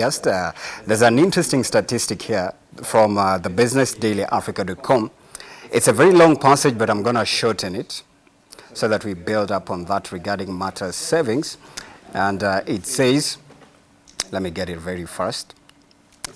guest. Uh, there's an interesting statistic here from uh, the businessdailyafrica.com. It's a very long passage, but I'm going to shorten it so that we build up on that regarding matters savings. And uh, it says, let me get it very fast.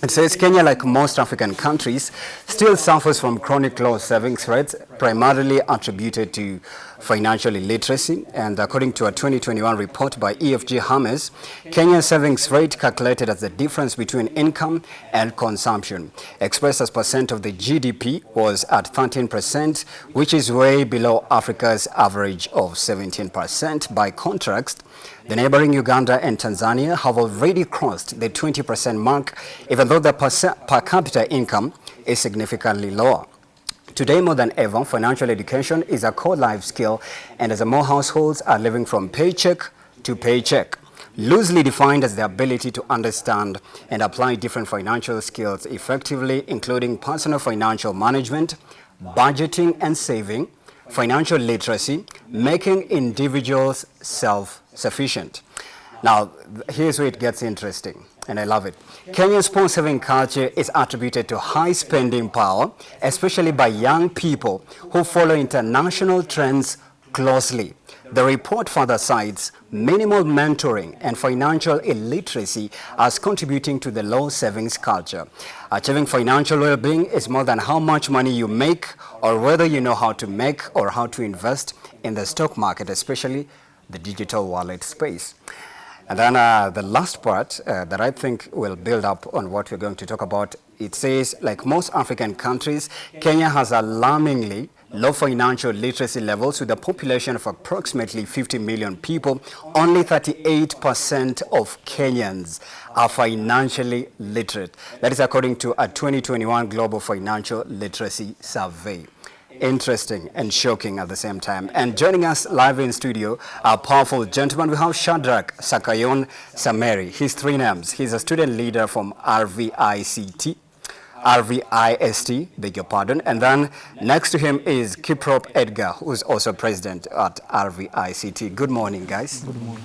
It says Kenya, like most African countries, still suffers from chronic low savings rates, primarily attributed to financial illiteracy. And according to a 2021 report by EFG Hermes, Kenya's savings rate calculated as the difference between income and consumption, expressed as percent of the GDP, was at 13%, which is way below Africa's average of 17%. By contrast, the neighboring Uganda and Tanzania have already crossed the 20% mark, even though the per capita income is significantly lower. Today, more than ever, financial education is a core life skill, and as more households are living from paycheck to paycheck, loosely defined as the ability to understand and apply different financial skills effectively, including personal financial management, budgeting and saving, financial literacy, making individuals self-sufficient. Now, here's where it gets interesting, and I love it. Kenya's pawn saving culture is attributed to high spending power, especially by young people who follow international trends closely. The report further cites minimal mentoring and financial illiteracy as contributing to the low savings culture. Achieving financial well-being is more than how much money you make or whether you know how to make or how to invest in the stock market, especially the digital wallet space. And then uh, the last part uh, that I think will build up on what we're going to talk about, it says, like most African countries, Kenya has alarmingly low financial literacy levels with a population of approximately 50 million people. Only 38% of Kenyans are financially literate. That is according to a 2021 Global Financial Literacy Survey interesting and shocking at the same time. And joining us live in studio, our powerful gentleman, we have Shadrach Sakayon Sameri. His three names. He's a student leader from RVICT, RVIST, beg your pardon. And then next to him is Kiprop Edgar, who's also president at RVICT. Good morning, guys. Good morning.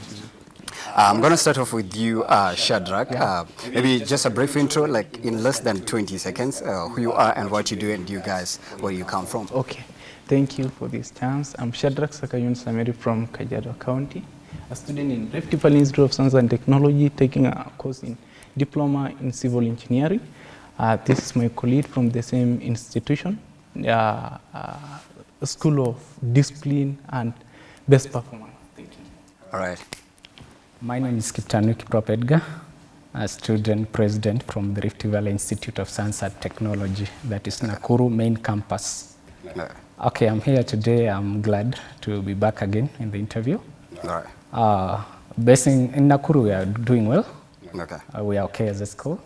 I'm going to start off with you, uh, Shadrach. Uh, maybe just a brief intro, like in less than 20 seconds, uh, who you are and what you do and you guys, where you come from. Okay. Thank you for this chance. I'm Shadrach Sakayun Sameri from Kajiado County, a student in Rift Valley Institute of Science and Technology, taking a course in Diploma in Civil Engineering. Uh, this is my colleague from the same institution, uh, School of Discipline and Best Performance. Thank you. All right. My name is Kiptanui Kiprop Edgar, a student president from the Rift Valley Institute of Science and Technology, that is Nakuru main campus. Okay, I'm here today. I'm glad to be back again in the interview. All right. Uh, based in, in Nakuru, we are doing well. Okay. Uh, we are okay as a school.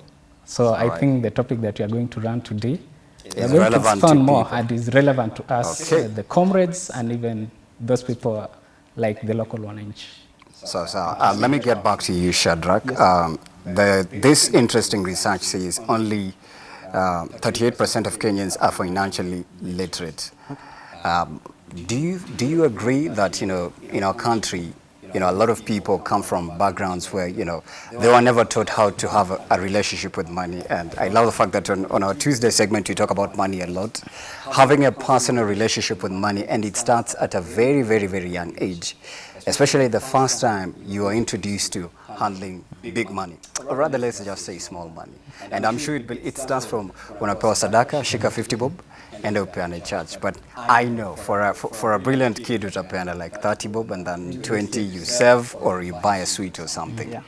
So All I right. think the topic that we are going to run today is relevant to, to more and is relevant to us, Okay. uh, the comrades, and even those people like the local one inch. So, so uh, let me get back to you, Shadrach. Um, the, this interesting research says only 38% of Kenyans are financially literate. Um, do you do you agree that you know in our country, you know, a lot of people come from backgrounds where you know they were never taught how to have a, a relationship with money, and I love the fact that on, on our Tuesday segment we talk about money a lot, having a personal relationship with money, and it starts at a very very very young age especially the first time you are introduced to handling big money, or rather let's just say small money. And I'm sure it, it starts from when I pay a sadaka, shika 50 bob, and upeane church. But I know for a, for, for a brilliant kid utapeana like 30 bob and then 20 you serve or you buy a sweet or something. Yeah.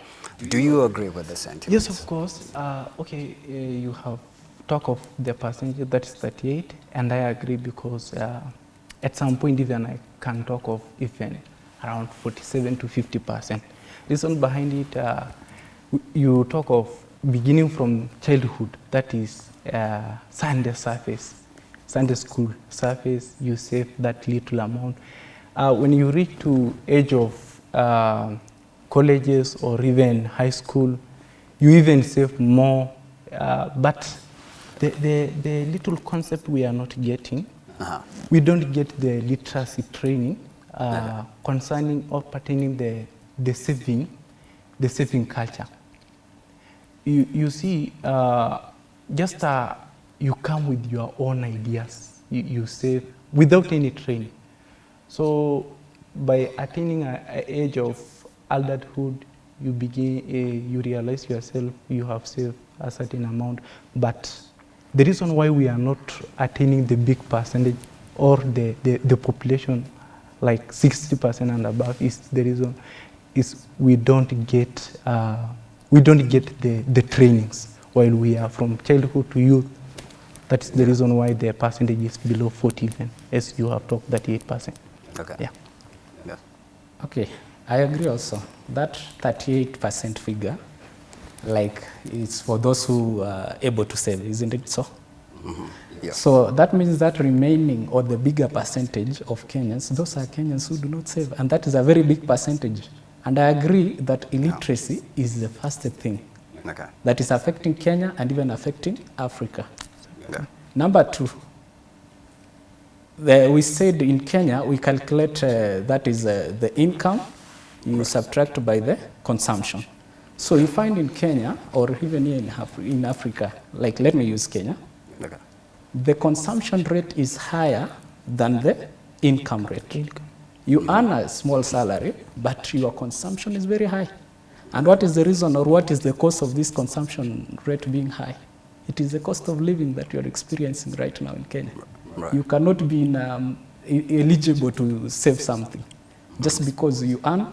Do you agree with the sentiment? Yes, of course. Uh, okay, uh, you have talk of the percentage that is 38, and I agree because uh, at some point even I can talk of even around 47 to 50 percent. Reason behind it, uh, you talk of beginning from childhood, that is uh, Sunday surface, Sunday school surface, you save that little amount. Uh, when you reach to age of uh, colleges or even high school, you even save more, uh, but the, the, the little concept we are not getting, Uh-huh. we don't get the literacy training uh, concerning or pertaining the, the saving, the saving culture. you, you see, uh, just uh, you come with your own ideas. You, you say without any training. So by attaining an age of adulthood, you begin, uh, you realize yourself, you have saved a certain amount. But the reason why we are not attaining the big percentage or the, the, the population like 60% and above is the reason is we don't get uh, we don't get the, the trainings while we are from childhood to youth. That is the reason why the percentage is below 40 even, as you have talked, 38%. Okay. Yeah. Yeah. Okay, I agree also. That 38% figure, like, it's for those who are able to save, isn't it so? Yeah. So that means that remaining or the bigger percentage of Kenyans, those are Kenyans who do not save, and that is a very big percentage. And I agree that illiteracy is the first thing Okay. that is affecting Kenya and even affecting Africa. Yeah. Number two, the, we said in Kenya, we calculate uh, that is uh, the income you subtract by the consumption. So you find in Kenya, or even here in, Af in Africa, like let me use Kenya, Okay. the consumption rate is higher than the income rate. You earn a small salary, but your consumption is very high. And what is the reason or what is the cause of this consumption rate being high? It is the cost of living that you are experiencing right now in Kenya. Right. You cannot be in, um, eligible to save something just because you earn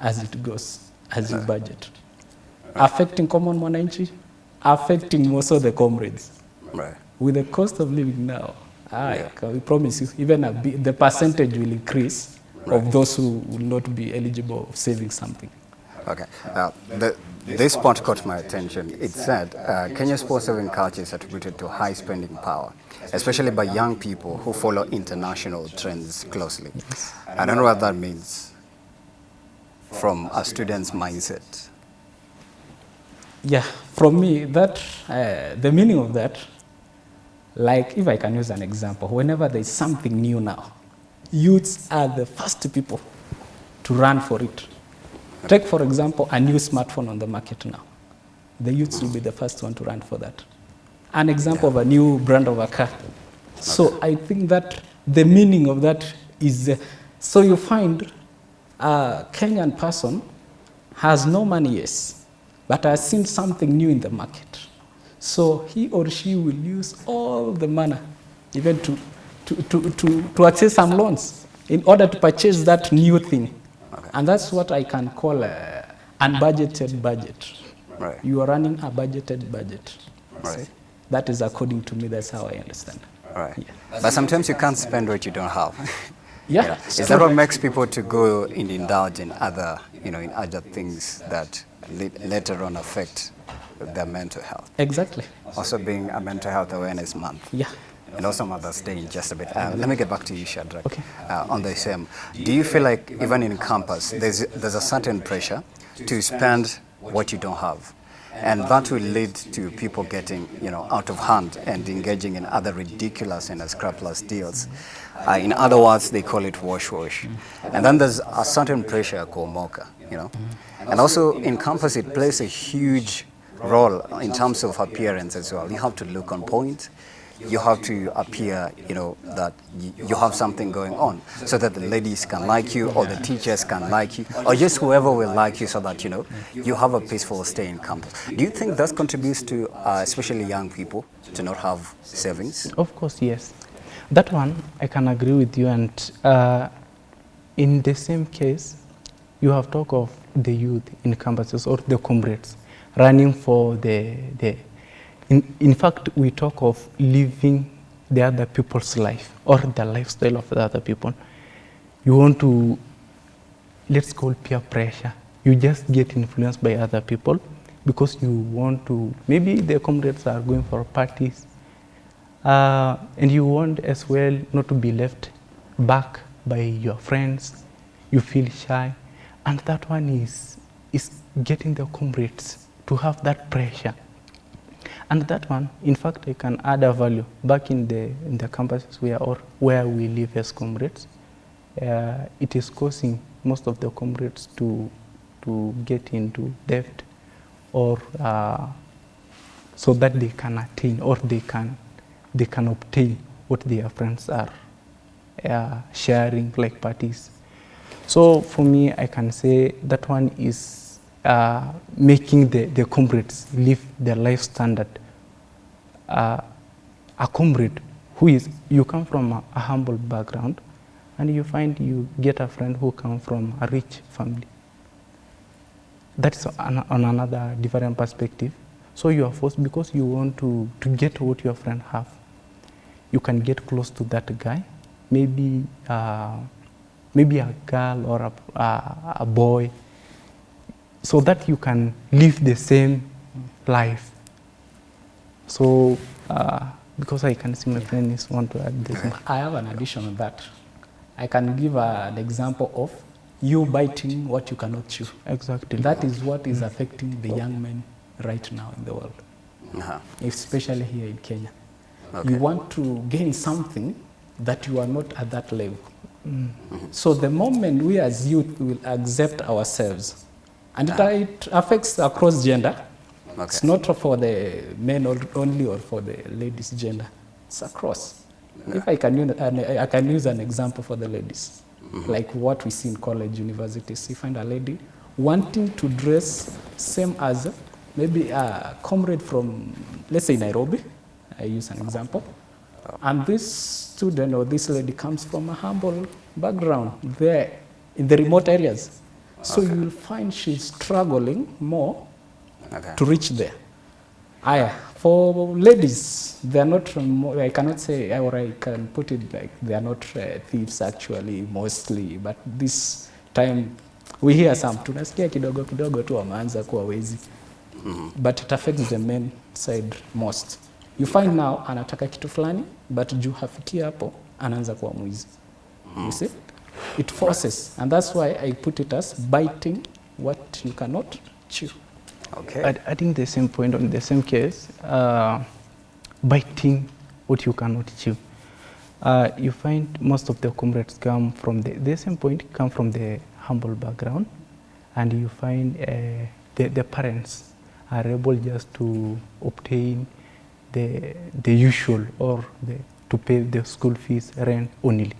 as it goes, as you budget. Affecting common mwananchi, affecting most of the comrades Right. with the cost of living now, I can promise you, even a the percentage will increase of those who will not be eligible of saving something. Okay. Uh, the, this point caught my attention. It said uh, Kenya's sports saving culture is attributed to high spending power, especially by young people who follow international trends closely. I don't know what that means from a student's mindset. Yeah, from me, that uh, the meaning of that, like if I can use an example, whenever there is something new now, youths are the first people to run for it. Take, for example, a new smartphone on the market now. The youths will be the first one to run for that. An example of a new brand of a car. So I think that the meaning of that is, uh, so you find a Kenyan person has no money, yes, but has seen something new in the market. So he or she will use all the money, even to, to, to, to, to access some loans, in order to purchase that new thing. And that's what I can call a unbudgeted budget. Right. You are running a budgeted budget. Right. See? That is according to me, that's how I understand. Right. But sometimes you can't spend what you don't have. Yeah, You know, Is that what makes people to go and indulge in other, you know, in other things that later on affect their mental health? Exactly. Also being a mental health awareness month. Yeah. And also Mother's Day in just a bit. Uh, let me get back to you, Shadrach. Okay. Uh, on the same, do you feel like even in campus, there's, there's a certain pressure to spend what you don't have? And that will lead to people getting, you know, out of hand and engaging in other ridiculous and scrupulous deals. Uh, in other words, they call it wash wash. And then there's a certain pressure called mocha, you know. And also in campus, it plays a huge role in terms of appearance as well. You have to look on point you have to appear, you know, that you have something going on so that the ladies can like you or the teachers can like you or just whoever will like you so that, you know, you have a peaceful stay in campus. Do you think that contributes to, uh, especially young people, to not have savings? Of course, yes. That one, I can agree with you. And uh, in the same case, you have talk of the youth in campuses or the comrades running for the, the in, in fact, we talk of living the other people's life or the lifestyle of the other people. You want to, let's call peer pressure. You just get influenced by other people because you want to, maybe the comrades are going for parties uh, and you want as well not to be left back by your friends. You feel shy. And that one is, is getting the comrades to have that pressure. And that one, in fact, I can add a value back in the, in the campuses where, or where we live as comrades. Uh, it is causing most of the comrades to, to get into debt or uh, so that they can attain or they can they can obtain what their friends are uh, sharing like parties. So for me, I can say that one is uh, making the, the comrades live their life standard. Uh, a comrade who is, you come from a, a humble background and you find you get a friend who come from a rich family. That's on, on another different perspective. So you are forced because you want to, to get what your friend have. You can get close to that guy, maybe uh, maybe a girl or a, a, a boy, so that you can live the same life. So uh, because I can see my friend is want to add this. I have an addition on that. I can give a, an example of you biting what you cannot chew. Exactly. That is what is affecting the young men right now in the world, Uh-huh. especially here in Kenya. Okay. You want to gain something that you are not at that level. So the moment we as youth will accept ourselves, and ah. it, it affects across gender, it's not for the men only or for the ladies gender, it's across. If I can, use, an- I can use an example for the ladies, mm-hmm. like what we see in college, universities. You find a lady wanting to dress same as maybe a comrade from, let's say Nairobi, I use an example, oh. and this student or this lady comes from a humble background there in the remote areas. So okay. you'll find she's struggling more Okay. to reach there. Aya, for ladies, they are not, I cannot say, or I can put it like they are not uh, thieves actually, mostly, but this time we hear some, tunasikia kidogo kidogo tu wameanza kuwa wezi, but it affects the men side most. You find now anataka kitu fulani, but juu hafikia hapo, anaanza kuwa mwizi. You see? It forces, and that's why I put it as biting what you cannot chew. Okay. Add- Adding the same point on the same case, uh, biting what you cannot chew. Uh, you find most of the comrades come from the, the same point, come from the humble background, and you find uh, the, the parents are able just to obtain the, the usual or the, to pay the school fees, rent only.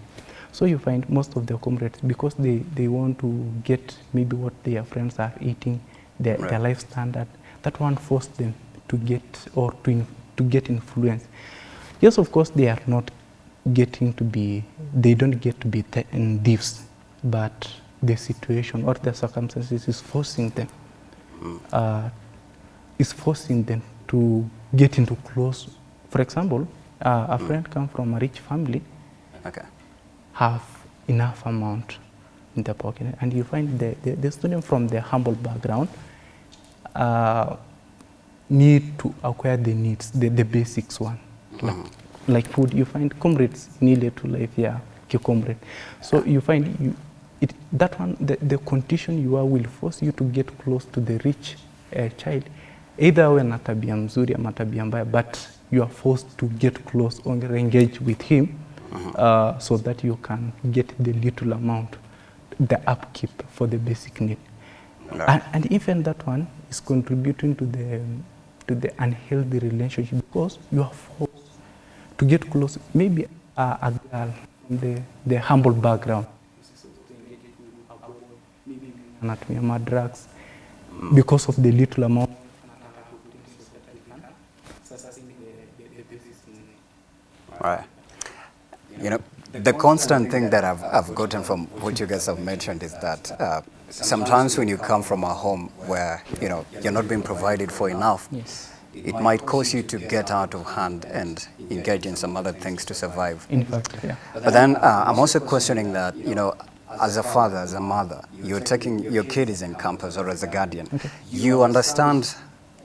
So you find most of the comrades, because they, they want to get maybe what their friends are eating, their, their life standard, that one forced them to get or to, in, to get influence. Yes, of course, they are not getting to be, they don't get to be thieves, but the situation or the circumstances is forcing them, uh, is forcing them to get into close. For example, uh, a friend come from a rich family, Okay. Have enough amount in the pocket and you find the, the, the student from the humble background uh, need to acquire the needs, the, the basics one. Like, like food, you find comrades needed to live here, comrade. So you find you, it, that one, the, the condition you are will force you to get close to the rich uh, child. Either awe na tabia mzuri ama tabia mbaya, but you are forced to get close or engage with him uh, so that you can get the little amount, the upkeep for the basic need. Okay. And, and even that one is contributing to the, to the unhealthy relationship because you are forced to get close. Maybe a, a girl from the, the humble background anatumia madrugs because of the little amount Right. You know, the constant thing that I've, I've gotten from what you guys have mentioned is that uh, sometimes when you come from a home where, you know, you're not being provided for enough, Yes. it might cause you to get out of hand and engage in some other things to survive. in fact yeah But then uh, I'm also questioning that, you know, as a father, as a mother, you're taking your kid is in campus or as a guardian, you understand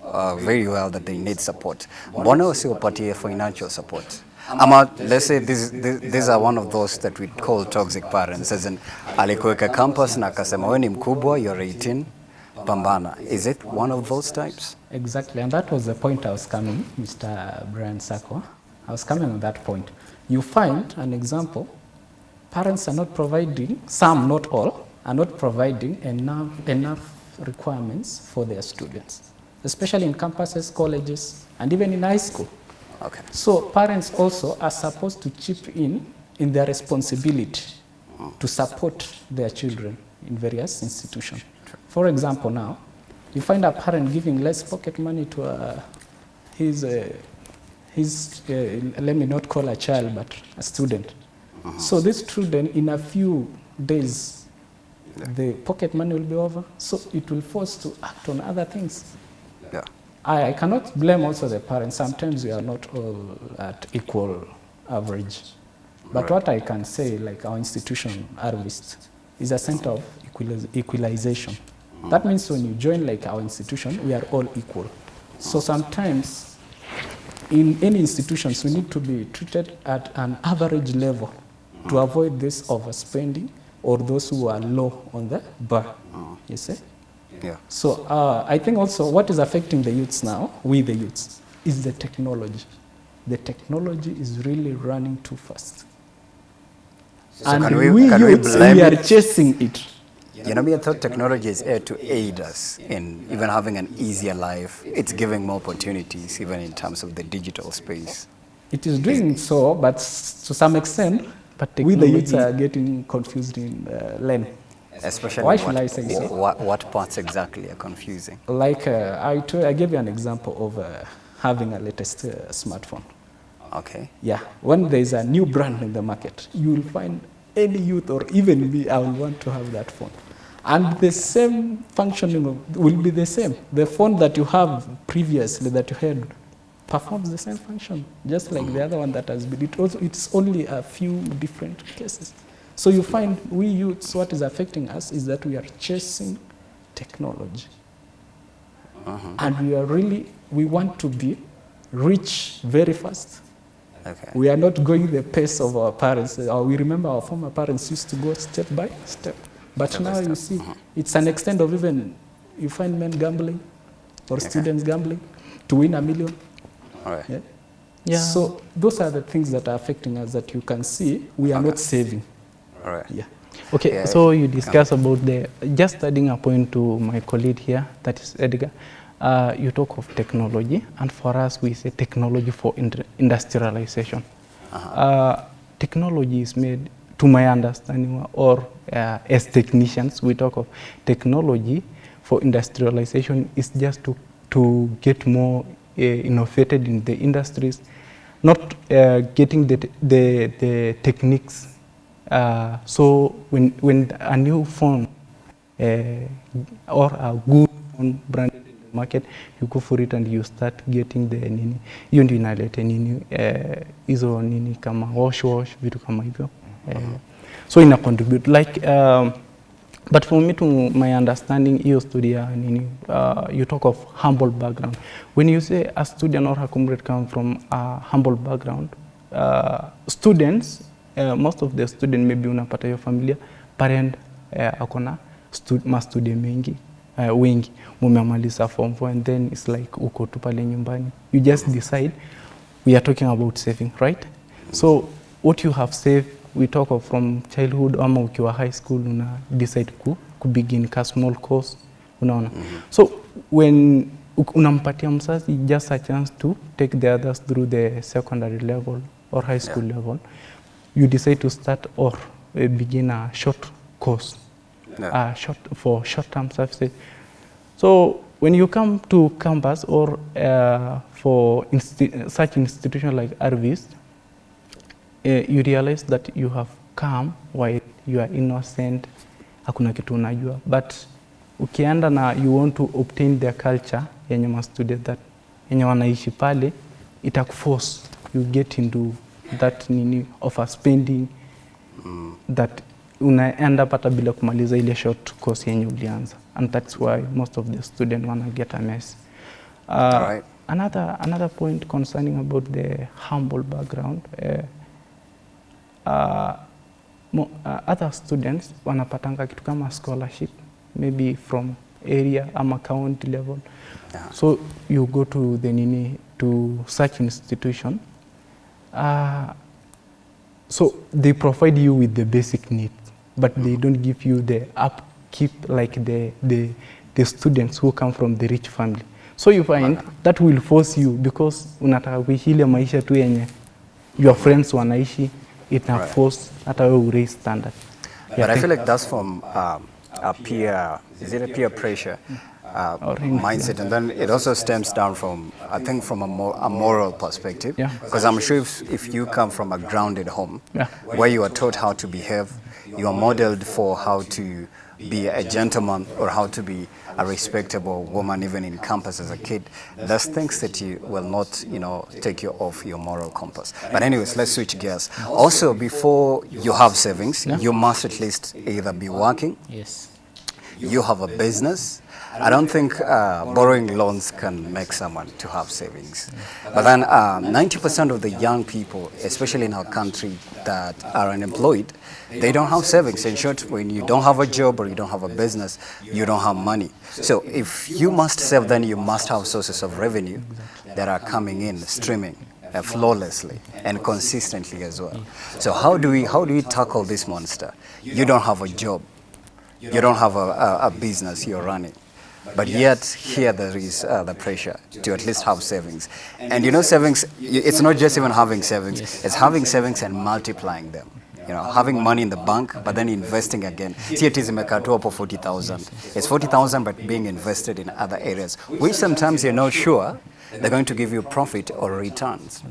uh, very well that they need support. Mbona usiwapatie financial support? Ama, let's say these, these, are one of those that we call toxic parents, as in alikuweka campus na akasema wewe ni mkubwa, you're 18, pambana. Is it one of those types? Exactly, and that was the point I was coming, Mr. Brian Sako. I was coming on that point. You find an example, parents are not providing, some, not all, are not providing enough, enough requirements for their students. especially in campuses, colleges, and even in high school. Okay. So parents also are supposed to chip in in their responsibility to support their children in various institutions. For example, now, you find a parent giving less pocket money to uh, his, uh, his uh, let me not call a child, but a student. So this student, in a few days, the pocket money will be over, so it will force to act on other things. I, I cannot blame also the parents. Sometimes we are not all at equal average. But Right. what I can say, like our institution, RVIST, is a center of equaliz- equalization. Mm. That means when you join like our institution, we are all equal. So sometimes in any institutions, we need to be treated at an average level to mm. avoid this overspending or those who are low on the bar. Mm. You see? Yeah. So uh, I think also what is affecting the youths now, we the youths, is the technology. The technology is really running too fast. So and can we, we- can we blame we are it? chasing it. You know, me, I thought technology is here to aid us in even having an easier life. It's giving more opportunities, even in terms of the digital space. It is doing so, but to some extent, But we the youths are getting confused in uh, lane. Especially Why what, should I say so? What, what parts exactly are confusing? Like uh, I, gave you an example of uh, having a latest uh, smartphone. Okay. Yeah, when there is a new brand in the market, you will find any youth or even me, I will want to have that phone. And the same functioning of, will be the same. The phone that you have previously that you had performs the same function, just like the other one that has been. It also, it's only a few different cases. So you find we youths, what is affecting us is that we are chasing technology. And we are really, we want to be rich very fast. Okay. We are not going the pace of our parents. Uh, we remember our former parents used to go step by step. But Step by now you step. see, it's an extent of even, you find men gambling or students gambling to win a million. All right. Yeah? Yeah. So those are the things that are affecting us that you can see we are not saving. All right. Yeah. Okay, Yeah. so you discuss about the, just adding a point to my colleague here, that is Edgar. Uh, you talk of technology, and for us, we say technology for industrialization. uh technology is made, to my understanding, or uh, as technicians, we talk of technology for industrialization is just to, to get more uh, innovated in the industries, not uh, getting the, the, the techniques uh, so when, when a new phone uh, or a good phone branded in the market, you go for it and you start getting the nini, hiyo ndio inaleta nini hizo uh, nini kama wash wash vitu kama hivyo uh, so ina contribute like um, but for me to my understanding hiyo study ya nini uh, you talk of humble background. When you say a student or a comrade come from a humble background uh, students uh, most of the student maybe unapata hiyo familia parent uh, akona stud, mastudio mengi uh, wengi. Mumemaliza form 4 and then it's like uko tu pale nyumbani. You just decide we are talking about saving right? So what you have saved we talk of from childhood ama ukiwa high school una decide ku, ku begin ka small course. Unaona? So when unampatia mzazi just a chance to take the others through the secondary level or high school level you decide to start or uh, begin a short course Yeah. uh, short for short-term services. So when you come to campus or uh, for insti- such institution like Arvis, uh, you realize that you have come while you are innocent, hakuna kitu unajua, but ukienda na you want to obtain their culture yenye ma student that yenye wanaishi pale, itakuforce you get into that nini of a spending that unaenda pata bila kumaliza ile short course yenye ulianza and that's why most of the student wanna get a mess uh, Alright. another, another point concerning about the humble background uh, uh, mo, uh, other students wanapatanga kitu kama scholarship maybe from area ama county level Yeah. so you go to the nini to such institution uh, so they provide you with the basic needs, but they don't give you the upkeep like the, the, the students who come from the rich family. so you find that will force you because unataka kuishi ile maisha tu yenye your friends wanaishi ita Right. force hata wewe uraise standard But Yeah, I thank- feel like that's from um, a peer, is it a peer pressure uh, mindset? And then it also stems down from, I think, from a, a moral perspective. Yeah. Because I'm sure if, if you come from a grounded home Yeah. where you are taught how to behave, you are modeled for how to be a gentleman or how to be a respectable woman even in campus as a kid there's things that you will not you know take you off your moral compass but anyways let's switch gears also before you have savings you must at least either be working Yes. you have a business. I don't think uh, borrowing loans can make someone to have savings. But then um, 90% of the young people, especially in our country that are unemployed, they don't have savings. In short, when you don't have a job or you don't have a business, you don't have money. So if you must save, then you must have sources of revenue that are coming in, streaming uh, flawlessly and consistently as well. So how do we how do we tackle this monster? You don't have a job you don't have a, a, a business you're running. But yet here there is uh, the pressure to at least have savings. And you know savings, it's not just even having savings, it's having savings and multiplying them. You know, having money in the bank, but then investing again. See, it is imekatwa for 40,000. It's 40,000, but being invested in other areas, which sometimes you're not sure they're going to give you profit or returns.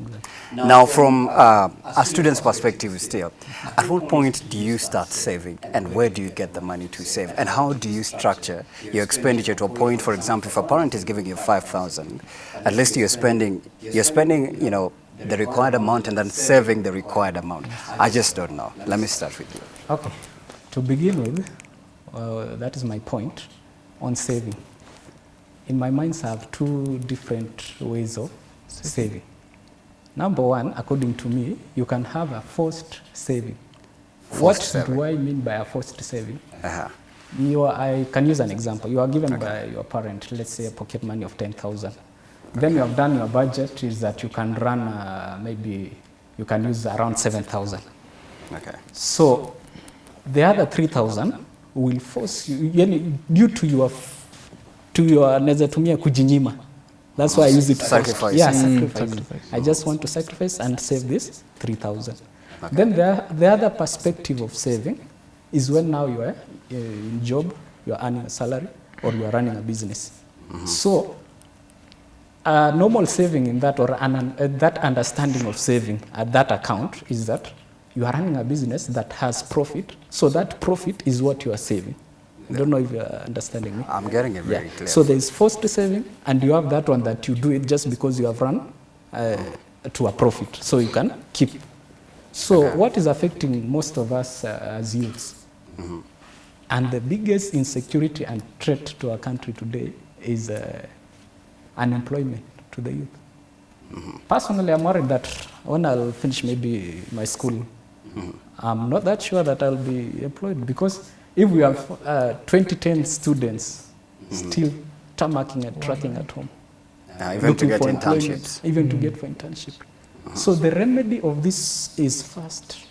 Now, from uh, a student's perspective still, at what point do you start saving and where do you get the money to save? And how do you structure your expenditure to a point, for example, if a parent is giving you 5,000, at least you're spending, you're spending, you know, the required amount and then saving the required amount. I just don't know. Let me start with you. Okay. To begin with, uh, that is my point on saving. In my mind, I have two different ways of saving. Number one, according to me, you can have a forced saving. what saving. do I mean by a forced saving? Uh-huh. You are, I can use an example. You are given by your parent, let's say a pocket money of 10,000. Then you have done your budget is that you can run uh, maybe, you can use around 7,000. Okay. So the other 3,000 will force you, due to your, to your, naweza tumia kujinyima. That's why I use it. Sacrifice. Yeah, Mm, sacrifice. sacrifice. I just want to sacrifice and save this 3,000. Then the, the other perspective of saving is when now you are uh, in job, you are earning a salary, or you are running a business. So a normal saving in that or an, uh, that understanding of saving at that account is that you are running a business that has profit, so that profit is what you are saving. I don't know if you are understanding me. I'm getting it very Yeah. clear. So there is forced saving, and you have that one that you do it just because you have run uh, to a profit, so you can keep. So what is affecting most of us uh, as youths, and the biggest insecurity and threat to our country today is uh, unemployment to the youth. Personally, I'm worried that when I'll finish maybe my school, I'm not that sure that I'll be employed because if we have uh, 2010 students still tarmacking and tracking at home, Uh, even to get internships. even to get for internship. So the remedy of this is first,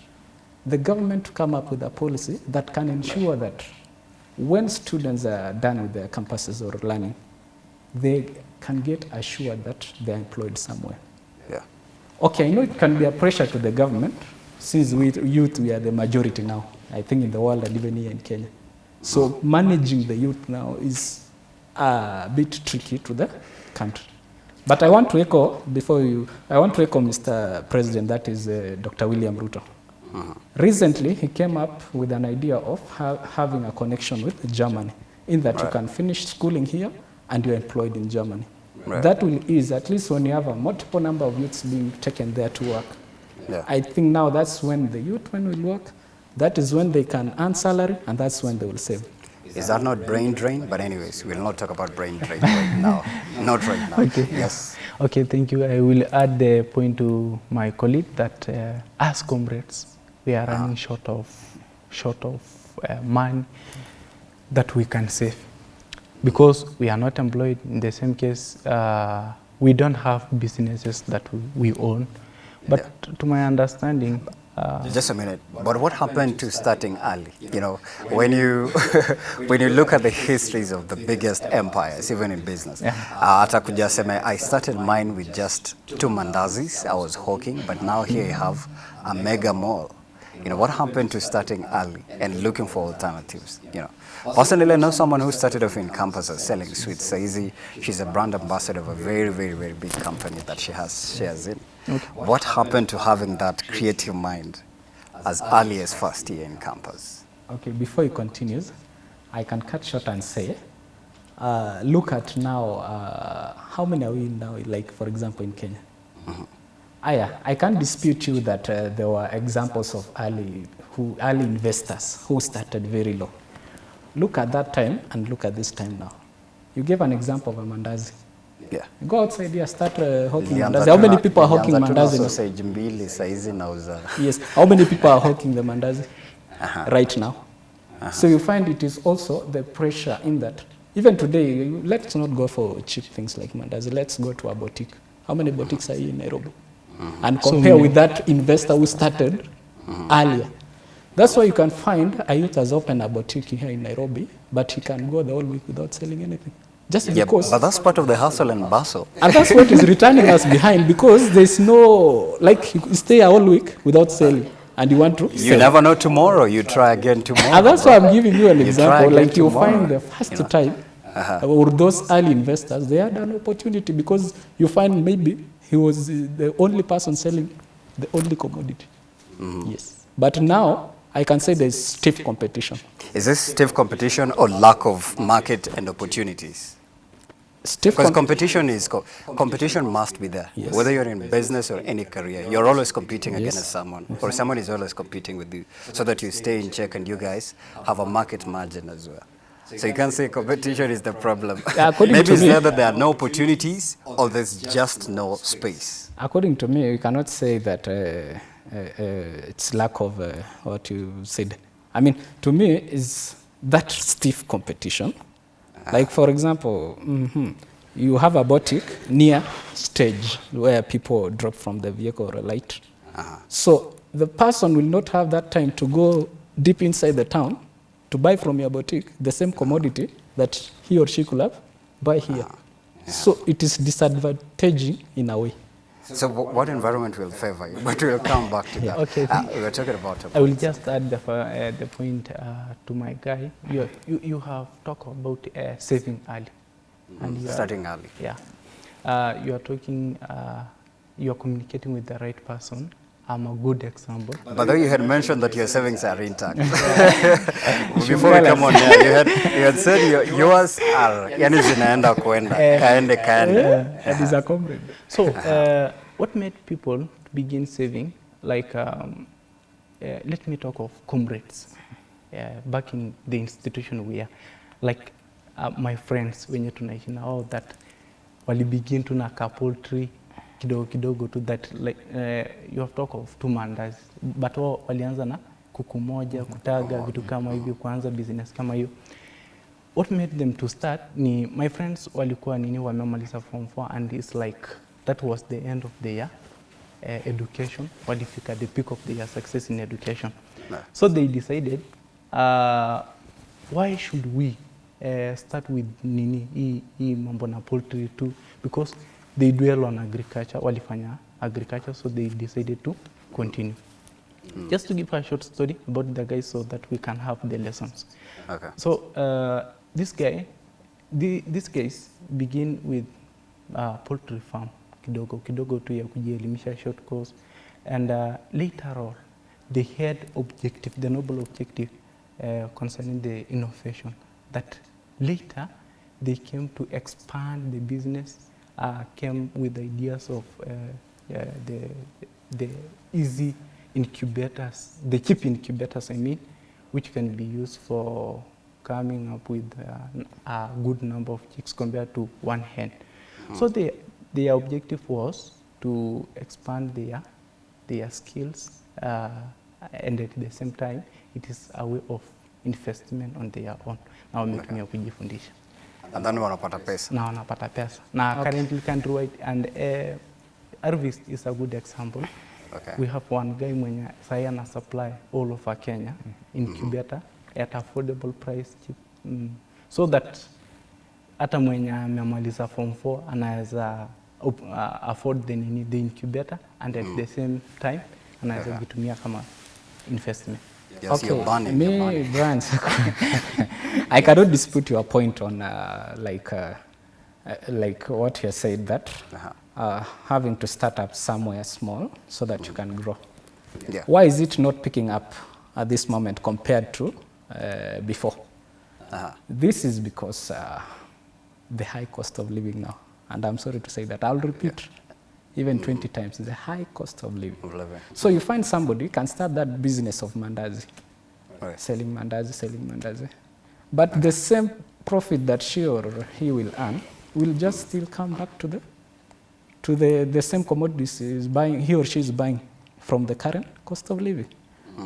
the government to come up with a policy that can ensure that when students are done with their campuses or learning, they can get assured that they're employed somewhere. Yeah. Okay, I know it can be a pressure to the government since we youth we are the majority now. I think in the world and even here in Kenya. So managing the youth now is a bit tricky to the country. But I want to echo before you. I want to echo Mr. President. That is uh, Dr. William Ruto. Recently, he came up with an idea of ha- having a connection with Germany, in that you can finish schooling here and you're employed in Germany. Right. That will ease, at least when you have a multiple number of youths being taken there to work. Yeah. I think now that's when the youth when will work. That is when they can earn salary, and that's when they will save. Is that not brain drain? But anyways, we'll not talk about brain drain right now. Not right now. Okay. Yes. Okay, thank you. I will add the point to my colleague that uh, as comrades, we are running short of short of uh, money that we can save because we are not employed. In the same case, uh, we don't have businesses that we, we own. But to my understanding, Just a minute. But what happened to starting early? You know, when you when you look at the histories of the biggest empires, even in business, Yeah. uh, I started mine with just two mandazis. I was hawking, but now here you have a mega mall. You know, what happened to starting early and looking for alternatives? You know, personally, I know someone who started off in campus as selling sweets. Saizi, she's a brand ambassador of a very, very, very big company that she has shares in. What happened to having that creative mind as early as first year in campus? Okay, before he continues, I can cut short and say, uh, look at now, uh, how many are we now, like for example in Kenya? Aya, I can't dispute you that uh, there were examples of early, who, early investors who started very low. Look at that time and look at this time now. You gave an example of a mandazi. Yeah. Go outside here, start uh, hawking Nilianza mandazi. How many people are hawking nilianza tu na mandazi? sausage mbili saizi nauza. Yes. How many people are hawking the mandazi right now? So you find it is also the pressure in that. Even today, let's not go for cheap things like mandazi. Let's go to a boutique. How many boutiques are here in Nairobi? And compare with that investor who started earlier. That's why you can find a youth has opened a boutique here in Nairobi, but he can go the whole week without selling anything. Just Yeah, because but that's part of the hustle and bustle. and that's what is returning us behind because there's no like you stay a whole week without selling and you want to You sell. never know tomorrow. You try again tomorrow. and that's why I'm giving you an You example. Like you tomorrow, find the first you know. time or those early investors, they had an opportunity because you find maybe he was uh, the only person selling the only commodity. Yes. But now I can say there's stiff competition. Is this stiff competition or lack of market and opportunities? Stiff Because com- competition is co- competition must be there. Yes. Whether you're in business or any career, you're always competing Yes. against someone, or someone is always competing with you, so that you stay in check and you guys have a market margin as well. So you can't say competition is the problem. Maybe it's there that there are no opportunities, or there's just no space. According to me, you cannot say that uh, uh, uh, it's lack of uh, what you said. I mean, to me, is that stiff competition. Like, for example, mhm, you have a boutique near stage where people drop from the vehicle or light. So the person will not have that time to go deep inside the town to buy from your boutique the same commodity that he or she could have buy here. So it is disadvantaging in a way. So wh- what environment will favor you? But we'll come back to that. Okay. Uh, we were talking about I will just add the, uh, the point uh, to my guy. You, you, you have talked about uh, saving early. And you are- starting early. Yeah. Uh, you are talking, uh, you are communicating with the right person. I'm a good example. But though you had mentioned that your savings are intact. Before we come on here, you had, you had said your, yours are yani zinaenda kuenda, kaende kaende. that is a comrade. So, uh, what made people begin saving? Like, um, uh, let me talk of comrades. Uh, back in the institution we are, like uh, my friends wenye tunaishi na wao that you begin to na poultry kidogo kidogo to that like, uh, you have talk of two mandas. But wao walianza na kuku moja kutaga vitu kama hivyo kuanza business kama hiyo. What made them to start ni my friends walikuwa nini wamemaliza form 4 and it's like that was the end of the year uh, education walifika the peak of their success in education. So they decided uh, why should we uh, start with nini hii hii mambo na poultry too because they dwell on agriculture walifanya agriculture so they decided to continue. Just to give a short story about the guys so that we can have the lessons. Okay. so uh, this guy, the, this guys begin with uh, poultry farm kidogo kidogo tu ya kujielimisha short course and uh, later on they had objective, the noble objective uh, concerning the innovation that later they came to expand the business, uh, came with ideas of uh, uh, the, the easy incubators, the cheap incubators I mean, which can be used for coming up with uh, a good number of chicks compared to one hen. So the, their objective was to expand their, their skills uh, and at the same time it is a way of investment on their own na wametumia kujifundisha And then wanapata pesa. na wanapata pesa na currently countrywide and uh, Arvist is a good example Okay. we have one guy mwenye sahi ana supply all over Kenya incubator at affordable price cheap. Mm. So that hata mwenye amemaliza form 4 anaweza uh, afford the the incubator and at the same time anaweza vitumia kama investment. Yes, you're burning, you're me, burning. Brian, I cannot dispute your point on uh, like uh, uh, like what you said that Uh-huh. uh, having to start up somewhere small so that you can grow. Yeah. Why is it not picking up at this moment compared to uh, before? Uh-huh. This is because uh, the high cost of living now, and I'm sorry to say that. I'll repeat even 20 times the high cost of living. Of living. So you find somebody can start that business of mandazi, Right. selling mandazi, selling mandazi, but the same profit that she or he will earn will just still come back to the to the, the same commodities he is buying he or she is buying from the current cost of living.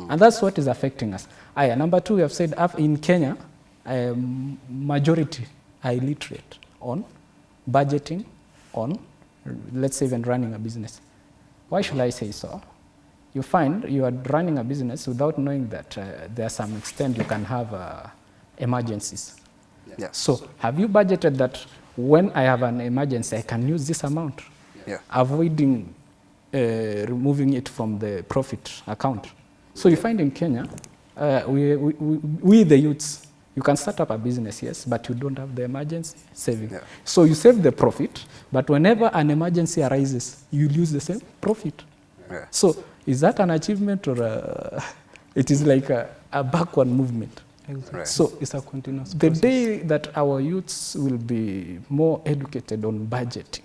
And that's what is affecting us. Aya, number two, we have said in Kenya, um, majority are illiterate on budgeting, on, let's say, even running a business. Why should I say so? You find you are running a business without knowing that uh, there are some extent you can have uh, emergencies. Yes. So, have you budgeted that when I have an emergency, I can use this amount, Yeah. avoiding uh, removing it from the profit account? So, you find in Kenya, uh, we, we, we, we, the youths, you can start up a business, yes, but you don't have the emergency saving. Yeah. So, you save the profit, but whenever an emergency arises, you lose the same profit. Yeah. So, is that an achievement or a, it is like a, a backward movement? Exactly. Right. So, It's a continuous the process. day that our youths will be more educated on budgeting,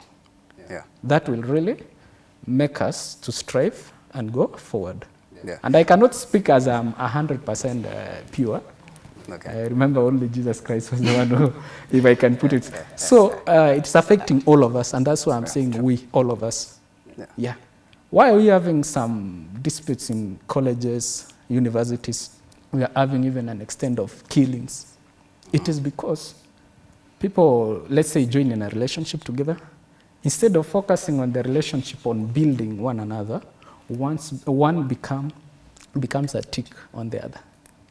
Yeah. that will really make us to strive and go forward. Yeah. And I cannot speak as I'm 100% uh, pure. Okay. I remember only Jesus Christ was the one who, if I can put it. So uh, it's affecting all of us, and that's why I'm saying we, all of us. Yeah. Yeah. Why are we having some disputes in colleges, universities? We are having even an extent of killings. It is because people, let's say, join in a relationship together. Instead of focusing on the relationship on building one another, once one become, becomes a tick on the other,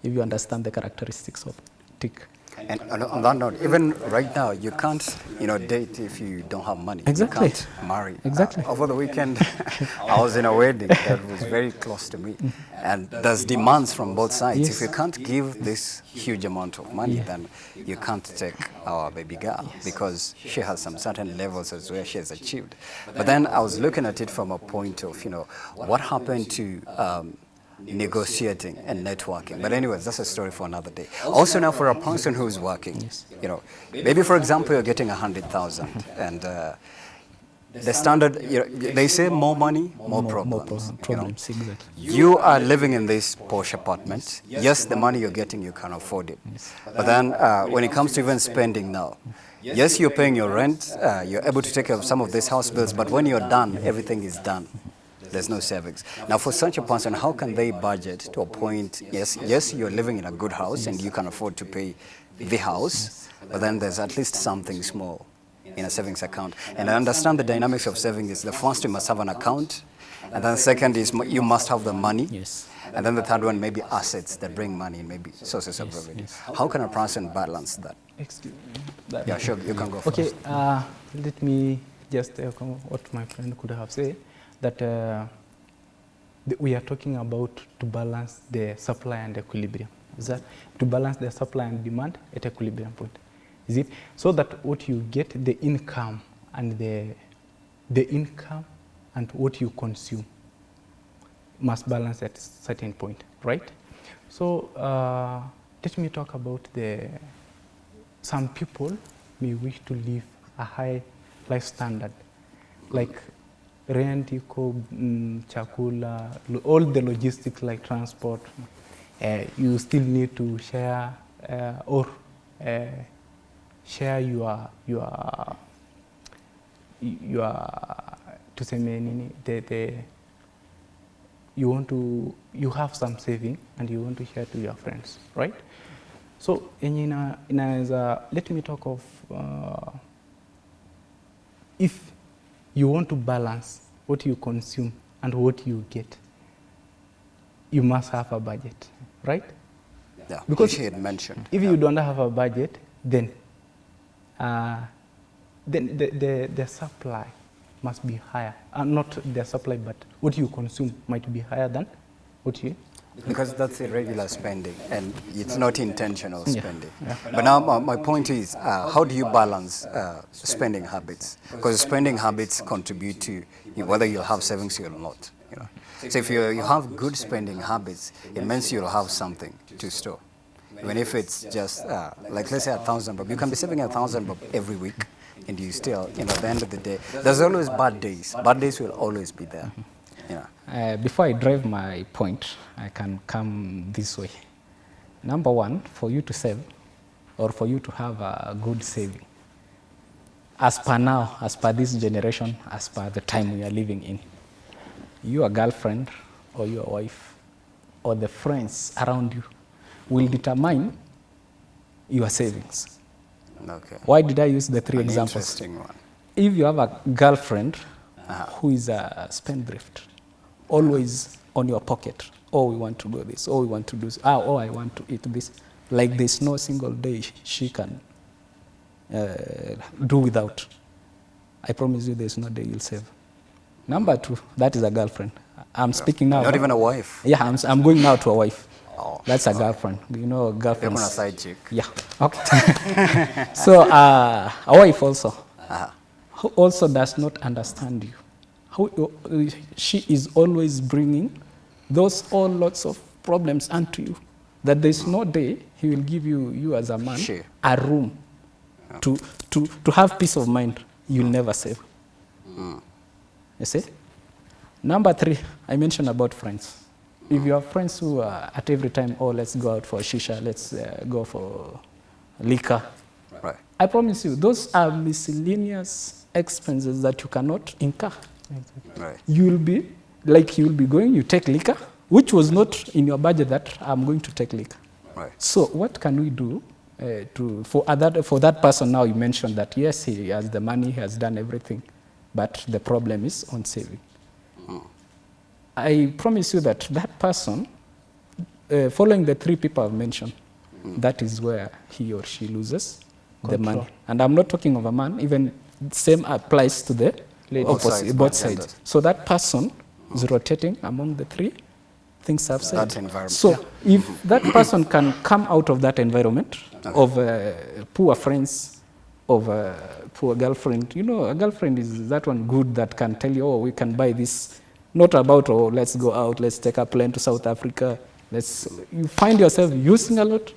if you understand the characteristics of tick. And on that note, even right now, you can't, you know, date if you don't have money. Exactly. You can't marry. Exactly. Uh, over the weekend, I was in a wedding that was very close to me, and there's demands from both sides. Yes. If you can't give this huge amount of money, then you can't take our baby girl because she has some certain levels as where she has achieved. But then I was looking at it from a point of, you know, what happened to. Um, negotiating and networking. But anyways, that's a story for another day. Also now for a person who's working, you know, maybe for example you're getting a hundred thousand and uh, the standard, you know, they say more money, more, problems. pro- you know. problems, exactly. You are living in this posh apartment. Yes, the money you're getting, you can afford it. But then uh, when it comes to even spending now, yes, you're paying your rent, uh, you're able to take care of some of these house bills, but when you're done, everything is done. There's no savings. Now, for such a person, how can they budget to a point? Yes, yes, you're living in a good house and you can afford to pay the house, but then there's at least something small in a savings account. And I understand the dynamics of savings is the first you must have an account, and then second is you must have the money. Yes. And then the third one maybe assets that bring money and maybe sources of revenue. How can a person balance that? Excuse me. That- Yeah, sure, you can go first. Okay, uh, let me just echo what my friend could have said, that uh, we are talking about to balance the supply and equilibrium. Is that to balance the supply and demand at equilibrium point? Is it so that what you get the income and the the income and what you consume must balance at a certain point, right? So uh, let me talk about the some people may wish to live a high life standard, like rent, iko, mm, chakula, all the logistics like transport. Uh, you still need to share uh, or uh, share your your your tuseme nini the, the you want to you have some saving and you want to share to your friends right so yenye ina, inaweza let me talk of uh, if you want to balance what you consume and what you get, you must have a budget, right? Yeah, Because- which he had mentioned. If you don't have a budget, then, uh, then the, the, the supply must be higher. Uh, not the supply, but what you consume might be higher than what you. Because that's irregular spending and it's not intentional Yeah, spending. But now my, my point is, uh, how do you balance uh, spending habits? Because spending habits contribute to whether you'll have savings or not. You know? So if you, you have good spending habits, it means you'll have something to store. Even if it's just, uh, like let's say a thousand bob, you can be saving a thousand bob every week and you still, you know, at the end of the day, there's always bad days. Bad days will always be there. Know. Uh, before I drive my point, I can come this way. Number one, for you to save or for you to have a good saving, as per now, as per this generation, as per the time we are living in, your girlfriend or your wife or the friends around you will determine your savings. Okay. Why did I use the three An examples? interesting one. if you have a girlfriend Uh-huh. who is a spendthrift, always on your pocket, oh, we want to do this, oh, we want to do this, ah, oh, I want to eat this, like there's no single day she can uh, do without. I promise you there's no day you'll save. Number two, that is a girlfriend. I'm speaking now. Not even a wife. Yeah, I'm, I'm going now to a wife. Oh, That's a girlfriend. You know, girlfriend. on a side chick. Yeah. Okay. so uh, a wife also, Uh-huh. who also does not understand you. Who, uh, she is always bringing those all lots of problems unto you. That there's no day he will give you, you as a man, a room to, to, to have peace of mind. You'll never save. You see? Number three, I mentioned about friends. If you have friends who are at every time, oh, let's go out for shisha, let's uh, go for liquor, Right. I promise you, those are miscellaneous expenses that you cannot incur. Right. You will be, like you will be going, you take liquor, which was not in your budget that I'm going to take liquor. Right. So what can we do uh, to, for, other, for that person now you mentioned that yes, he has the money, he has done everything, but the problem is on saving. I promise you that that person, uh, following the three people I've mentioned, that is where he or she loses the money. And I'm not talking of a man, even same applies to the Ladies. Both opposite, sides, both both sides. So that person is rotating among the three things I've said. That environment. So if that person can come out of that environment of uh, poor friends, of a poor girlfriend, you know, a girlfriend is that one good that can tell you, oh, we can buy this. Not about, oh, let's go out, let's take a plane to South Africa. Let's, you find yourself using a lot.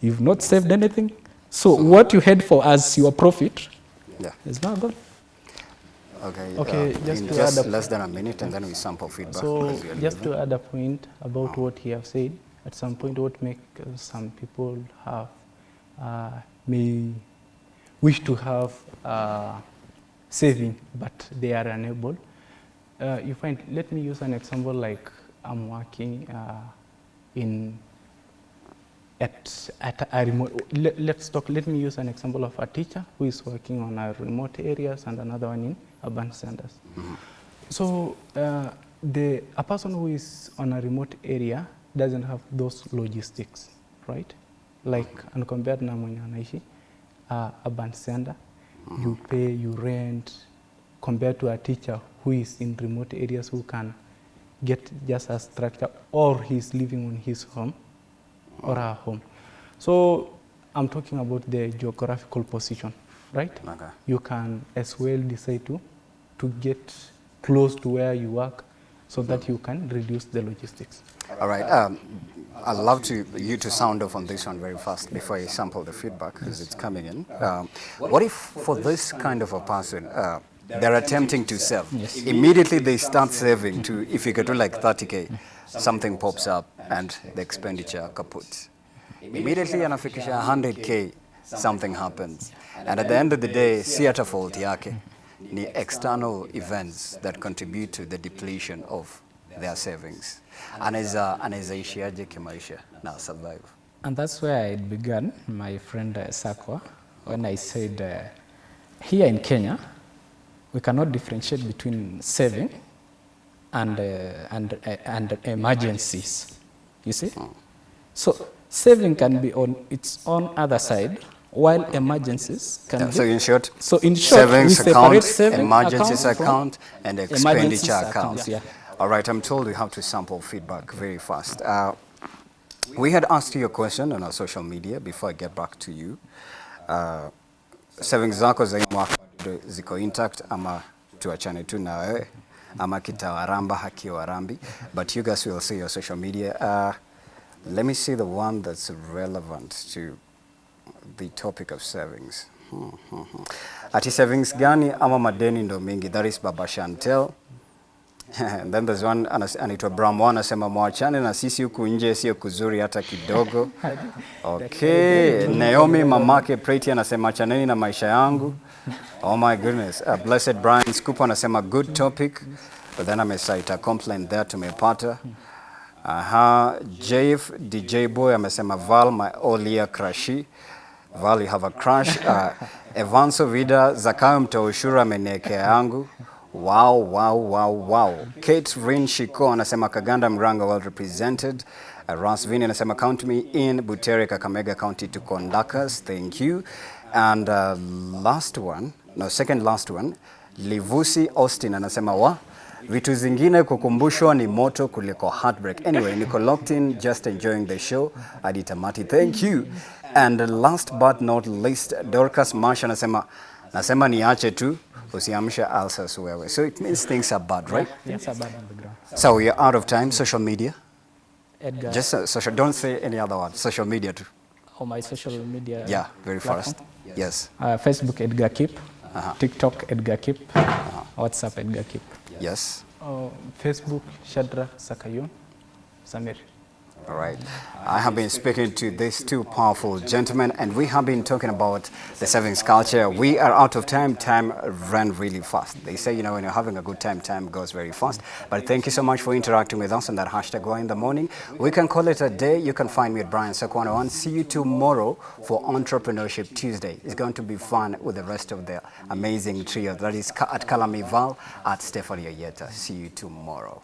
You've not saved anything. So what you had for as your profit Yeah. is now gone. Okay. Okay, uh, just just add less than a minute, and then we sample feedback. So just to add a point about what he have said, at some point what make uh, some people have uh, may wish to have uh, saving, but they are unable. Uh, you find, let me use an example like I'm working uh, in at, at a remote, let, let's talk, let me use an example of a teacher who is working on a remote areas and another one in urban centers. So uh, the, a person who is on a remote area doesn't have those logistics, right? Like, and compared na mwenye anaishi uh, urban center, you pay, you rent, compared to a teacher who is in remote areas who can get just a structure or he's living on his home or her home. So I'm talking about the geographical position, right? Okay. You can as well decide to, to get close to where you work so that you can reduce the logistics. All right. Um, I'd love to you to sound off on this one very fast before I sample the feedback as it's coming in. Um, what if for this kind of a person, uh, they're attempting to save. Immediately they start saving to, if you get to like 30K, something pops up and the expenditure kaput. Immediately anafikisha 100K, something happens. And at the end of the day, si hata fault yake. Ni external events that contribute to the depletion of their savings. Anaweza anaweza ishiaje kimaisha na survive. And that's where it began, my friend uh, Sakwa, when I said uh, here in Kenya, we cannot differentiate between saving and, uh, and, uh, and emergencies. You see? So saving can be on its own other side, while emergencies can Yeah, be. so in short, So in short, savings account, saving emergencies account and expenditure account, account. yeah. All right, I'm told we have to sample feedback very fast. Uh, we had asked you a question on our social media before I get back to you. Uh, savings zako za mwaka bado ziko intact ama tuachane tu na wewe ama kitawaramba hakiwarambi but you guys will see your social media. Uh, let me see the one that's relevant to the topic of savings. Hmm, hmm, hmm. Ati savings gani ama madeni ndo mingi? That is Baba Chantel. And then there's one anaitwa Bram one anasema mwachane na sisi huku nje sio kuzuri hata kidogo. Okay, Naomi mamake Preti anasema achaneni na maisha yangu. Oh my goodness. Uh, Blessed Brian Scoop anasema good topic. But then amesaita complaint there tumepata. Aha, JF DJ Boy amesema Val my all year crushy. Val you have a crush. Uh, Evanso Vida Zakayo mtoa amenekea yangu. Wow, wow, wow, wow. Kate Rin Shiko anasema Kaganda Mranga well represented. Uh, Ras Vini anasema count me in Butere Kakamega County to Kondakas. Thank you. And uh, last one, no second last one, Livusi Austin anasema wa vitu zingine kukumbushwa ni moto kuliko heartbreak. Anyway, niko locked in, just enjoying the show. Hadi tamati, thank you. And last but not least, Dorcas Marsh anasema nasema niache tu usiamsha ulcers wewe. So it means things are bad, right? Yes, are bad on the ground. So we are out of time. Social media. Edgar, Just uh, social. Don't say any other word. Social media too. on my social media. Yeah, very platform. fast. Yes. Uh, Facebook Edgar Kip, Uh -huh. TikTok Edgar Kip, Uh -huh. WhatsApp Edgar Kip. Yes. Uh, Facebook, shadra Sakayun, Samir. All right. I have been speaking to these two powerful gentlemen, and we have been talking about the savings culture. We are out of time. Time ran really fast. They say, you know, when you're having a good time, time goes very fast. But thank you so much for interacting with us on that hashtag Why in the morning. We can call it a day. You can find me at Brian Sekwana One. See you tomorrow for Entrepreneurship Tuesday. It's going to be fun with the rest of the amazing trio. That is at Kalamival, at Stephanie Ayeta. See you tomorrow.